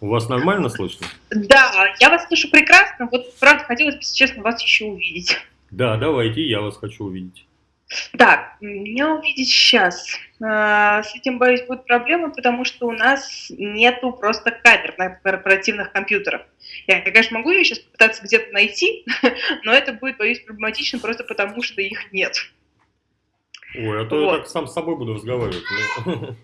У вас нормально слышно? Да, я вас слышу прекрасно. Вот, правда, хотелось бы, честно, вас еще увидеть. Да, давайте, я вас хочу увидеть. Так, меня увидеть сейчас. А, с этим, боюсь, будут проблемы, потому что у нас нету просто камер на корпоративных компьютерах. Я, конечно, могу ее сейчас попытаться где-то найти, но это будет, боюсь, проблематично просто потому, что их нет. Ой, а то вот. я так сам с собой буду разговаривать.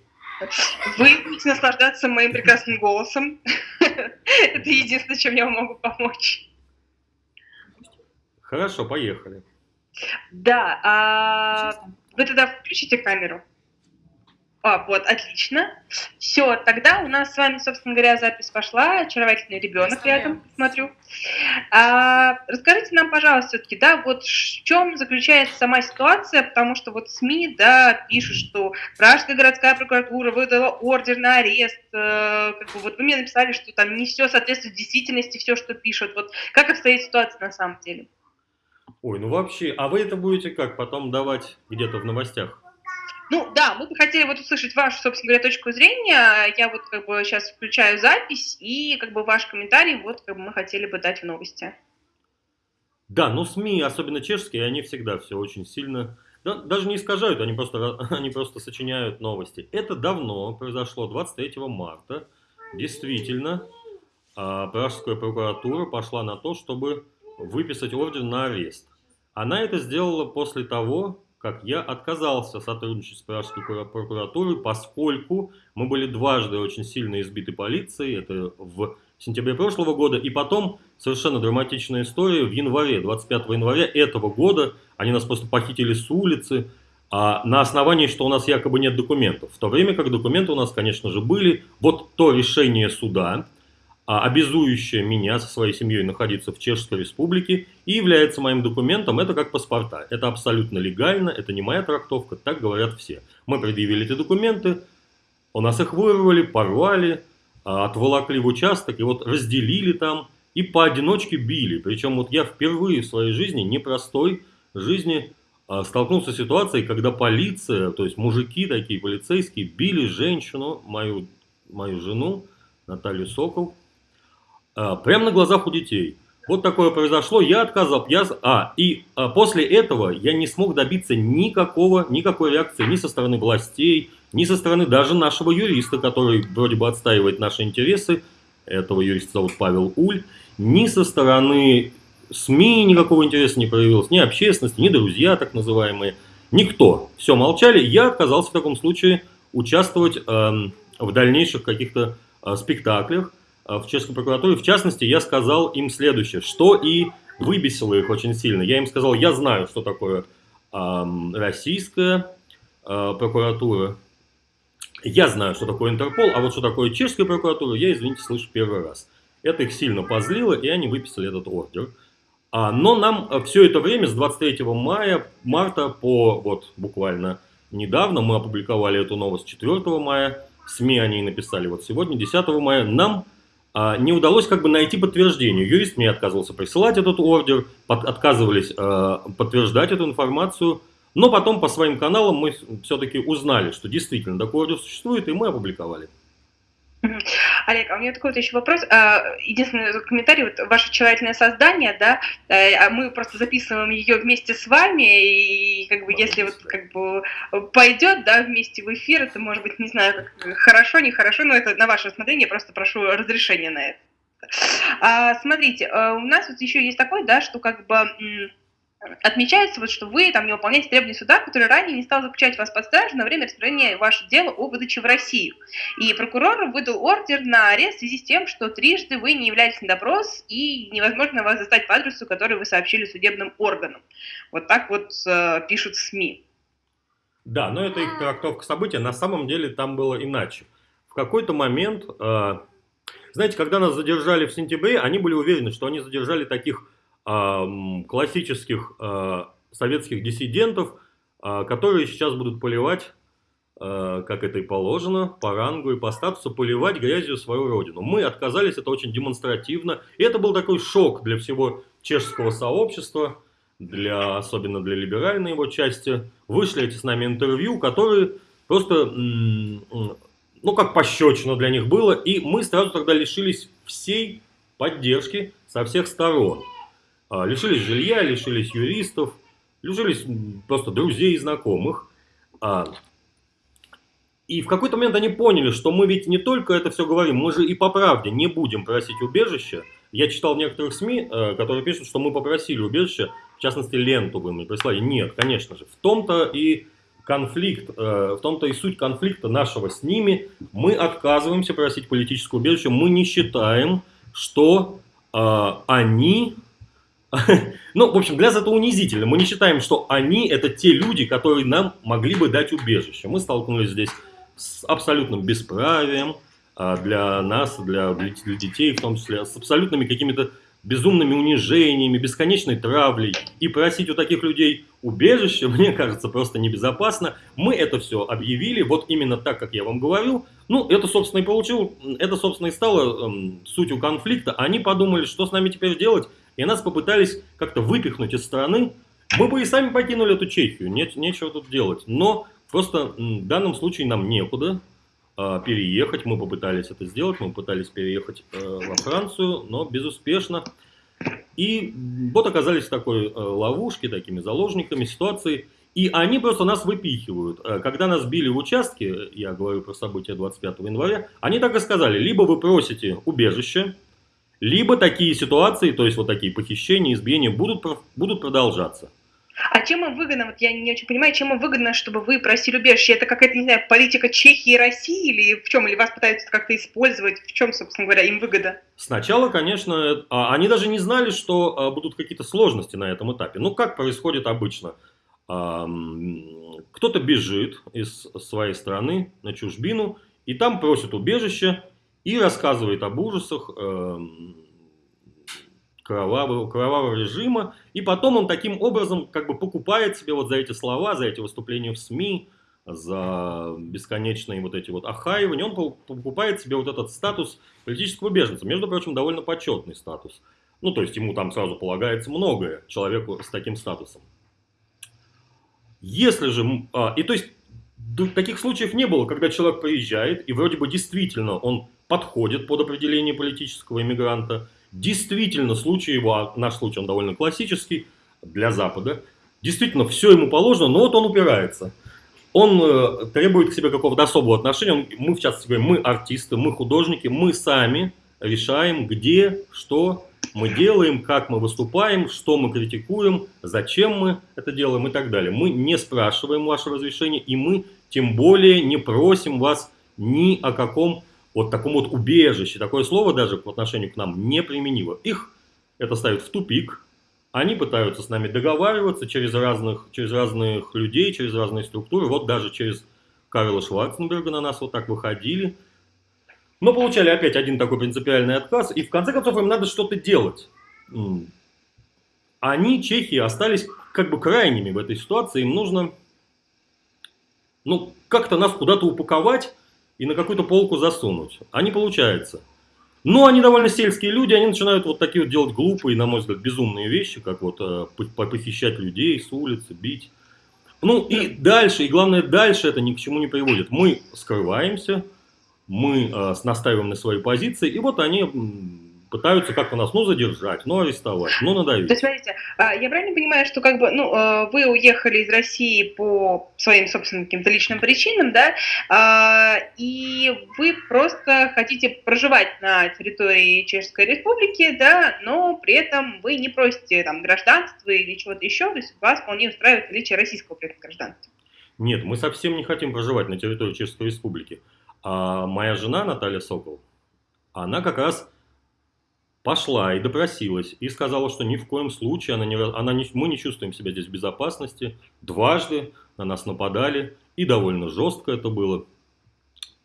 Вы будете наслаждаться моим прекрасным голосом. Это единственное, чем я вам могу помочь. Хорошо, поехали. Да, а вы тогда включите камеру. А, вот, отлично. Все, тогда у нас с вами, собственно говоря, запись пошла. Очаровательный ребенок рядом, смотрю. А, расскажите нам, пожалуйста, все-таки, да, вот в чем заключается сама ситуация, потому что вот СМИ, да, пишут, что Пражская городская прокуратура выдала ордер на арест. Э, как бы, вот вы мне написали, что там не все соответствует действительности, все, что пишут. Вот как обстоит ситуация на самом деле? Ой, ну вообще, а вы это будете как, потом давать где-то в новостях? Ну да, мы бы хотели вот услышать вашу, собственно говоря, точку зрения. Я вот как бы сейчас включаю запись, и как бы ваш комментарий вот как бы мы хотели бы дать в новости. Да, ну СМИ, особенно чешские, они всегда все очень сильно, да, даже не искажают, они просто, они просто сочиняют новости. Это давно произошло, 23 марта. Действительно, а, Пражская прокуратура пошла на то, чтобы выписать ордер на арест. Она это сделала после того, как я отказался сотрудничать с Пражской прокуратурой, поскольку мы были дважды очень сильно избиты полицией, это в сентябре прошлого года, и потом совершенно драматичная история в январе, 25 января этого года, они нас просто похитили с улицы, а на основании, что у нас якобы нет документов. В то время как документы у нас, конечно же, были. Вот то решение суда, обязующее меня со своей семьей находиться в Чешской Республике и является моим документом, это как паспорта. Это абсолютно легально, это не моя трактовка, так говорят все. Мы предъявили эти документы, у нас их вырвали, порвали, а, отволокли в участок и вот разделили там и поодиночке били. Причем вот я впервые в своей жизни, непростой жизни, а, столкнулся с ситуацией, когда полиция, то есть мужики такие полицейские, били женщину, мою, мою жену, Наталью Сокол, а, прямо на глазах у детей. Вот такое произошло, я отказал, я, а, и а, после этого я не смог добиться никакого, никакой реакции ни со стороны властей, ни со стороны даже нашего юриста, который вроде бы отстаивает наши интересы, этого юриста зовут Павел Уль, ни со стороны СМИ никакого интереса не проявилось, ни общественности, ни друзья так называемые, никто. Все молчали, я отказался в таком случае участвовать э, в дальнейших каких-то э, спектаклях, в чешской прокуратуре. В частности, я сказал им следующее, что и выбесило их очень сильно. Я им сказал, я знаю, что такое э, российская э, прокуратура, я знаю, что такое Интерпол, а вот что такое чешская прокуратура, я, извините, слышу первый раз. Это их сильно позлило, и они выписали этот ордер. А, но нам э, все это время, с 23 мая, марта по вот буквально недавно, мы опубликовали эту новость 4 мая, СМИ они написали вот сегодня, 10 мая, нам не удалось как бы найти подтверждение. Юрист мне отказывался присылать этот ордер, под, отказывались э, подтверждать эту информацию. Но потом по своим каналам мы все-таки узнали, что действительно такой ордер существует, и мы опубликовали. Олег, а у меня такой вот еще вопрос. А, единственный комментарий, вот ваше очаровательное создание, да, э, а мы просто записываем ее вместе с вами, и как бы если вот как бы пойдет, да, вместе в эфир, это может быть, не знаю, как, хорошо, нехорошо, но это на ваше усмотрение, просто прошу разрешения на это. А, смотрите, э, у нас вот еще есть такое, да, что как бы отмечается, вот, что вы там не выполняете требования суда, который ранее не стал заключать вас под стражу на время распространения вашего дела о выдаче в Россию. И прокурор выдал ордер на арест в связи с тем, что трижды вы не являетесь на допрос и невозможно вас застать по адресу, который вы сообщили судебным органам. Вот так вот э, пишут СМИ. Да, но это их трактовка события. На самом деле там было иначе. В какой-то момент, э, знаете, когда нас задержали в сентябре, они были уверены, что они задержали таких классических а, советских диссидентов, а, которые сейчас будут поливать, а, как это и положено, по рангу и по статусу, поливать грязью свою родину. Мы отказались, это очень демонстративно. И это был такой шок для всего чешского сообщества, для, особенно для либеральной его части. Вышли эти с нами интервью, которые просто ну, как пощечина для них было, и мы сразу тогда лишились всей поддержки со всех сторон. А, лишились жилья, лишились юристов, лишились просто друзей и знакомых. А, и в какой-то момент они поняли, что мы ведь не только это все говорим, мы же и по правде не будем просить убежища. Я читал в некоторых СМИ, э, которые пишут, что мы попросили убежища, в частности, ленту вы мне прислали. Нет, конечно же. В том-то и конфликт, э, в том-то и суть конфликта нашего с ними. Мы отказываемся просить политическое убежище. Мы не считаем, что э, они... Ну, в общем, для нас это унизительно. Мы не считаем, что они это те люди, которые нам могли бы дать убежище. Мы столкнулись здесь с абсолютным бесправием а, для нас, для, для детей в том числе, с абсолютными какими-то безумными унижениями, бесконечной травлей. И просить у таких людей убежище, мне кажется, просто небезопасно. Мы это все объявили, вот именно так, как я вам говорю. Ну, это, собственно, и получил, это, собственно, и стало эм, сутью конфликта. Они подумали, что с нами теперь делать, и нас попытались как-то выпихнуть из страны. Мы бы и сами покинули эту Чехию, нет, нечего тут делать. Но просто в данном случае нам некуда, а, переехать. Мы попытались это сделать, мы пытались переехать э, во Францию, но безуспешно. И вот оказались в такой э, ловушке, такими заложниками ситуации. И они просто нас выпихивают. Э, когда нас били в участке, я говорю про события 25 января, они так и сказали, либо вы просите убежище, либо такие ситуации, то есть вот такие похищения, избиения будут, будут продолжаться. А чем им выгодно, вот я не очень понимаю, чем им выгодно, чтобы вы просили убежище? Это какая-то, не знаю, политика Чехии и России или в чем? Или вас пытаются как-то использовать? В чем, собственно говоря, им выгода? Сначала, конечно, а, они даже не знали, что а, будут какие-то сложности на этом этапе. Ну, как происходит обычно? Кто-то бежит из своей страны на чужбину, и там просит убежище, и рассказывает об ужасах, эм, кровавого, кровавого режима, и потом он таким образом как бы покупает себе вот за эти слова, за эти выступления в СМИ, за бесконечные вот эти вот охаивания, он покупает себе вот этот статус политического беженца, между прочим, довольно почетный статус. Ну, то есть ему там сразу полагается многое человеку с таким статусом. Если же, а, и то есть таких случаев не было, когда человек приезжает, и вроде бы действительно он подходит под определение политического иммигранта, Действительно, случай его, наш случай, он довольно классический для Запада. Действительно, все ему положено, но вот он упирается. Он э, требует к себе какого-то особого отношения. Он, мы, в частности, говорим, мы артисты, мы художники, мы сами решаем, где, что мы делаем, как мы выступаем, что мы критикуем, зачем мы это делаем и так далее. Мы не спрашиваем ваше разрешение, и мы тем более не просим вас ни о каком вот таком вот убежище, такое слово даже по отношению к нам неприменимо. Их это ставит в тупик, они пытаются с нами договариваться через разных, через разных людей, через разные структуры, вот даже через Карла Шварценберга на нас вот так выходили. Но получали опять один такой принципиальный отказ, и в конце концов им надо что-то делать. Они, чехи, остались как бы крайними в этой ситуации, им нужно ну, как-то нас куда-то упаковать, и на какую-то полку засунуть. А не получается. Но они довольно сельские люди, они начинают вот такие вот делать глупые, на мой взгляд, безумные вещи, как вот э, похищать людей с улицы, бить. Ну и дальше, и главное, дальше это ни к чему не приводит. Мы скрываемся, мы э, настаиваем на своей позиции, и вот они пытаются как-то нас, ну, задержать, ну, арестовать, ну, надавить. То есть, смотрите, а, я правильно понимаю, что как бы, ну, а, вы уехали из России по своим собственным каким-то личным причинам, да, а, и вы просто хотите проживать на территории Чешской Республики, да, но при этом вы не просите там гражданства или чего-то еще, то есть вас вполне устраивает наличие российского при этом гражданства. Нет, мы совсем не хотим проживать на территории Чешской Республики. А моя жена Наталья Сокол, она как раз пошла и допросилась, и сказала, что ни в коем случае она не, она не, мы не чувствуем себя здесь в безопасности. Дважды на нас нападали, и довольно жестко это было.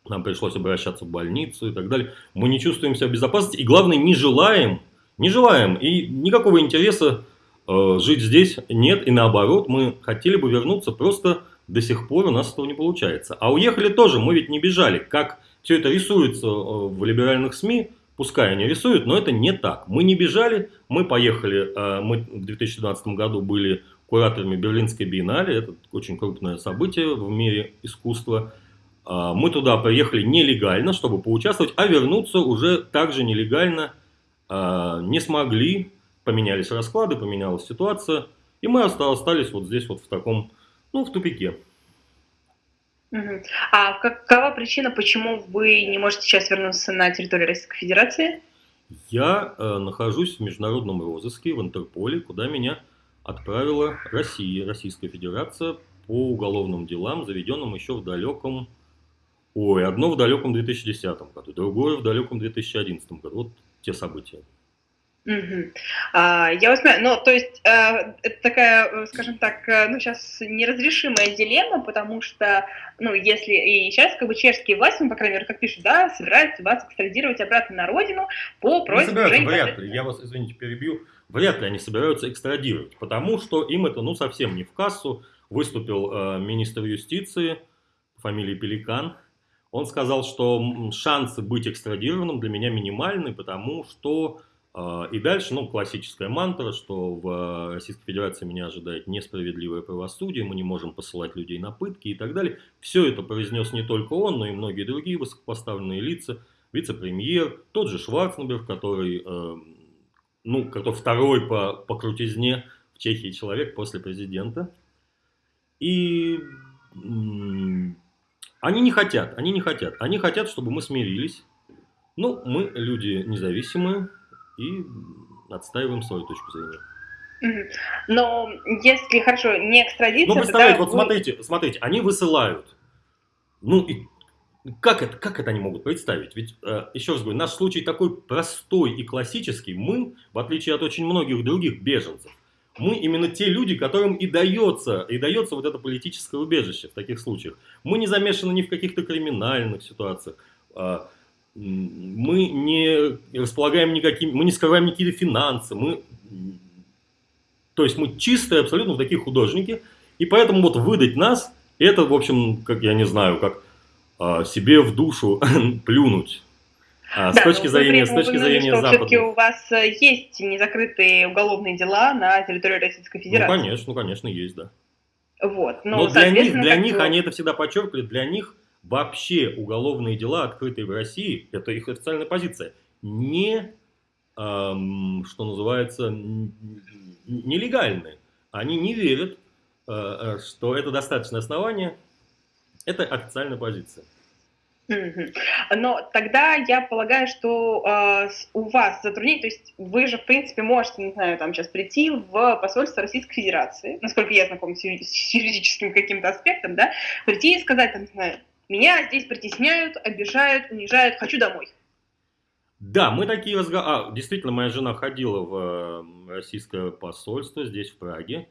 Нам пришлось обращаться в больницу и так далее. Мы не чувствуем себя в безопасности, и главное, не желаем, не желаем, и никакого интереса э, жить здесь нет, и наоборот, мы хотели бы вернуться, просто до сих пор у нас этого не получается. А уехали тоже, мы ведь не бежали, как все это рисуется э, в либеральных СМИ, Пускай они рисуют, но это не так. Мы не бежали, мы поехали, э, мы в 2012 году были кураторами Берлинской биеннале, это очень крупное событие в мире искусства. А, мы туда приехали нелегально, чтобы поучаствовать, а вернуться уже также нелегально а, не смогли. Поменялись расклады, поменялась ситуация, и мы остались вот здесь вот в таком, ну, в тупике. А какова причина, почему вы не можете сейчас вернуться на территорию Российской Федерации? Я э, нахожусь в международном розыске в Интерполе, куда меня отправила Россия, Российская Федерация по уголовным делам, заведенным еще в далеком... Ой, одно в далеком 2010 году, другое в далеком 2011 году. Вот те события. Угу. А, я вас понимаю, ну, то есть э, это такая, скажем так, э, ну, сейчас неразрешимая дилемма, потому что, ну, если и сейчас, как бы, чешские власти, ну, по крайней мере, как пишут, да, собираются вас экстрадировать обратно на родину по просьбе... Не собираются, вряд ли, я вас, извините, перебью, вряд ли они собираются экстрадировать, потому что им это, ну, совсем не в кассу. Выступил э, министр юстиции, фамилии Пеликан, он сказал, что шансы быть экстрадированным для меня минимальны, потому что и дальше, ну, классическая мантра, что в Российской Федерации меня ожидает несправедливое правосудие, мы не можем посылать людей на пытки и так далее. Все это произнес не только он, но и многие другие высокопоставленные лица, вице-премьер, тот же Шварценберг, который, э, ну, который второй по, по крутизне в Чехии человек после президента. И они не хотят, они не хотят. Они хотят, чтобы мы смирились. Ну, мы люди независимые, и отстаиваем свою точку зрения. Но если, хорошо, не экстрадиция... Ну, представляете, вот вы... смотрите, смотрите, они высылают. Ну, и как это, как это они могут представить? Ведь, э, еще раз говорю, наш случай такой простой и классический. Мы, в отличие от очень многих других беженцев, мы именно те люди, которым и дается, и дается вот это политическое убежище в таких случаях. Мы не замешаны ни в каких-то криминальных ситуациях. А, мы не располагаем никакими, мы не скрываем никакие финансы, мы, то есть мы чистые абсолютно такие художники, и поэтому вот выдать нас, это, в общем, как я не знаю, как а, себе в душу плюнуть. А, да, с точки зрения, с точки зрения что Запада. Все-таки у вас э, есть незакрытые уголовные дела на территории Российской ну, Федерации. Ну, конечно, ну, конечно, есть, да. Вот. Но, Но для них, для них, они это всегда подчеркивали, для них вообще уголовные дела, открытые в России, это их официальная позиция, не, эм, что называется, нелегальные. Они не верят, э, э, что это достаточное основание. Это официальная позиция. Но тогда я полагаю, что э, у вас затруднение, то есть вы же, в принципе, можете, не знаю, там сейчас прийти в посольство Российской Федерации, насколько я знаком с юридическим каким-то аспектом, да, прийти и сказать, там, не знаю, меня здесь притесняют, обижают, унижают, хочу домой. Да, мы такие разговоры... А, действительно, моя жена ходила в э, российское посольство здесь, в Праге,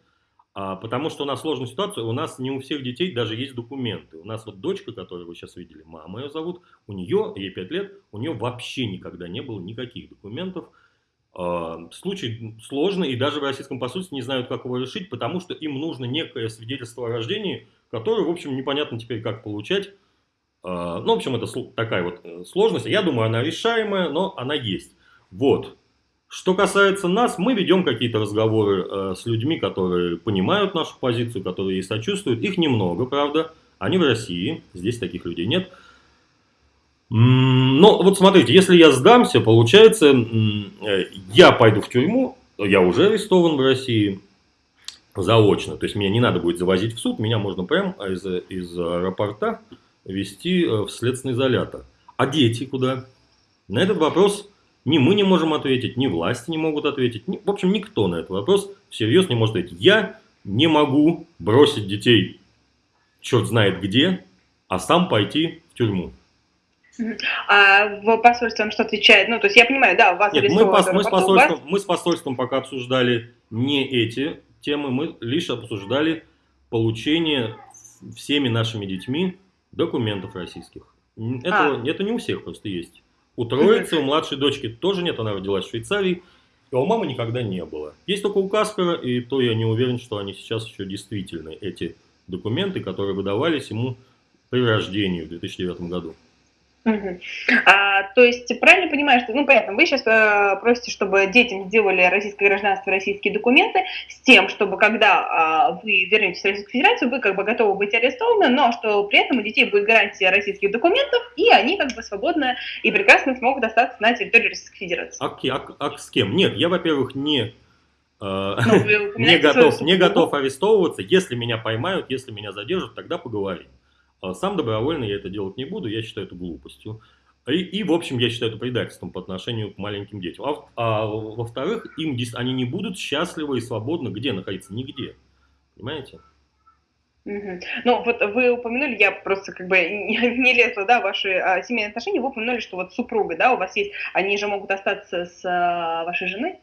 а, потому что у нас сложная ситуация, у нас не у всех детей даже есть документы. У нас вот дочка, которую вы сейчас видели, мама ее зовут, у нее, ей 5 лет, у нее вообще никогда не было никаких документов. А, случай сложный, и даже в российском посольстве не знают, как его решить, потому что им нужно некое свидетельство о рождении, которое, в общем, непонятно теперь, как получать. А, ну, в общем, это такая вот э, сложность. Я думаю, она решаемая, но она есть. Вот. Что касается нас, мы ведем какие-то разговоры э, с людьми, которые понимают нашу позицию, которые ей сочувствуют. Их немного, правда. Они в России, здесь таких людей нет. Но вот смотрите, если я сдамся, получается, э, я пойду в тюрьму, я уже арестован в России заочно. То есть меня не надо будет завозить в суд, меня можно прямо из, из аэропорта вести э, в следственный изолятор. А дети куда? На этот вопрос ни мы не можем ответить, ни власти не могут ответить. Ни, в общем, никто на этот вопрос всерьез не может ответить. Я не могу бросить детей черт знает где, а сам пойти в тюрьму. А в посольстве он что отвечает? Ну, то есть я понимаю, да, у вас Нет, мы, пос, мы, с посольством, мы с посольством пока обсуждали не эти темы, мы лишь обсуждали получение всеми нашими детьми документов российских. Это, а. это не у всех просто есть. У троицы, у младшей дочки тоже нет, она родилась в Швейцарии, и у мамы никогда не было. Есть только у Каспера, и то я не уверен, что они сейчас еще действительны, эти документы, которые выдавались ему при рождении в 2009 году. Угу. А, то есть, правильно понимаю, что, ну, понятно, вы сейчас э, просите, чтобы детям сделали российское гражданство, российские документы, с тем, чтобы когда э, вы вернетесь в Российскую Федерацию, вы как бы готовы быть арестованы, но что при этом у детей будет гарантия российских документов, и они как бы свободно и прекрасно смогут остаться на территории Российской Федерации. А, а, а с кем? Нет, я, во-первых, не... Э, ну, не готов, не готов арестовываться. Если меня поймают, если меня задержат, тогда поговорим. А сам добровольно я это делать не буду, я считаю это глупостью. И, и в общем, я считаю это предательством по отношению к маленьким детям. А, а во-вторых, им они не будут счастливы и свободно где находиться? Нигде. Понимаете? Ну, вот вы упомянули, я просто как бы не лезла, да, ваши а, семейные отношения, вы упомянули, что вот супруга, да, у вас есть, они же могут остаться с а, вашей женой?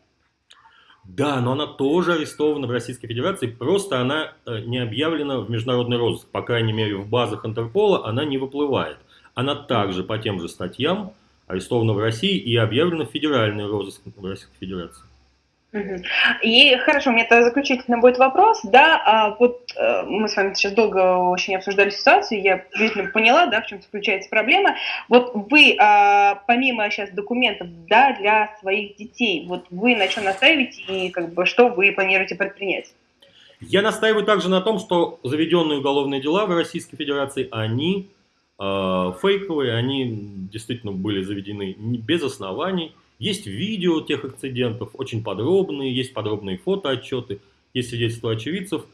Да, но она тоже арестована в Российской Федерации, просто она э, не объявлена в международный розыск. По крайней мере, в базах Интерпола она не выплывает. Она также по тем же статьям арестована в России и объявлена в федеральный розыск в Российской Федерации. И хорошо, у меня это заключительно будет вопрос, да, а вот э, мы с вами сейчас долго очень обсуждали ситуацию, я действительно поняла, да, в чем заключается проблема. Вот вы, э, помимо сейчас документов, да, для своих детей, вот вы на чем настаиваете и как бы что вы планируете предпринять? Я настаиваю также на том, что заведенные уголовные дела в Российской Федерации, они э, фейковые, они действительно были заведены без оснований, есть видео тех инцидентов, очень подробные, есть подробные фотоотчеты, есть свидетельства очевидцев.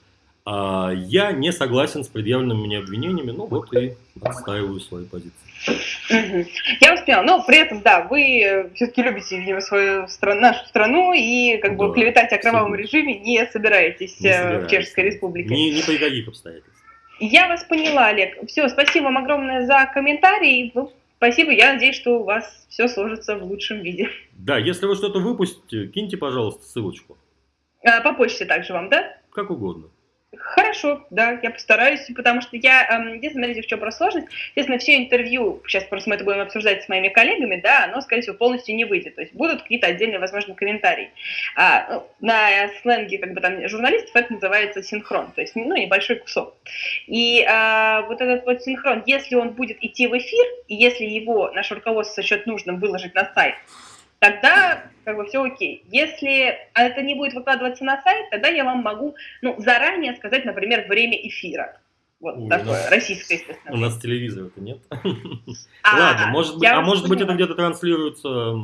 А я не согласен с предъявленными мне обвинениями, ну вот и отстаиваю свои позиции. Я вас поняла, но при этом, да, вы все-таки любите, видимо, свою страну, нашу страну и как бы да, клеветать о кровавом режиме не собираетесь не э, в Чешской Республике. Ни, ни при каких обстоятельствах. Я вас поняла, Олег. Все, спасибо вам огромное за комментарий. Спасибо, я надеюсь, что у вас все сложится в лучшем виде. Да, если вы что-то выпустите, киньте, пожалуйста, ссылочку. А, по почте также вам, да? Как угодно. Хорошо, да, я постараюсь, потому что я, здесь, смотрите, в чем про сложность. Естественно, все интервью, сейчас просто мы это будем обсуждать с моими коллегами, да, оно, скорее всего, полностью не выйдет. То есть будут какие-то отдельные, возможно, комментарии. А, ну, на сленге, как бы там, журналистов это называется синхрон, то есть, ну, небольшой кусок. И а, вот этот вот синхрон, если он будет идти в эфир, и если его наше руководство счет нужным выложить на сайт, тогда как бы все окей. Если это не будет выкладываться на сайт, тогда я вам могу ну, заранее сказать, например, время эфира. Вот Ой, такое, нас, российское, естественно. У нас телевизора-то нет. А, Ладно, может быть, а может быть это где-то транслируется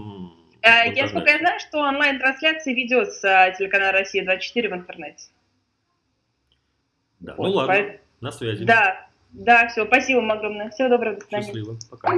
э, я, сколько я знаю, что онлайн-трансляции ведется телеканал «Россия-24» в интернете. Да, ну ладно, на связи. Да, да, все, спасибо вам огромное. Всего доброго, до свидания. Счастливо, пока.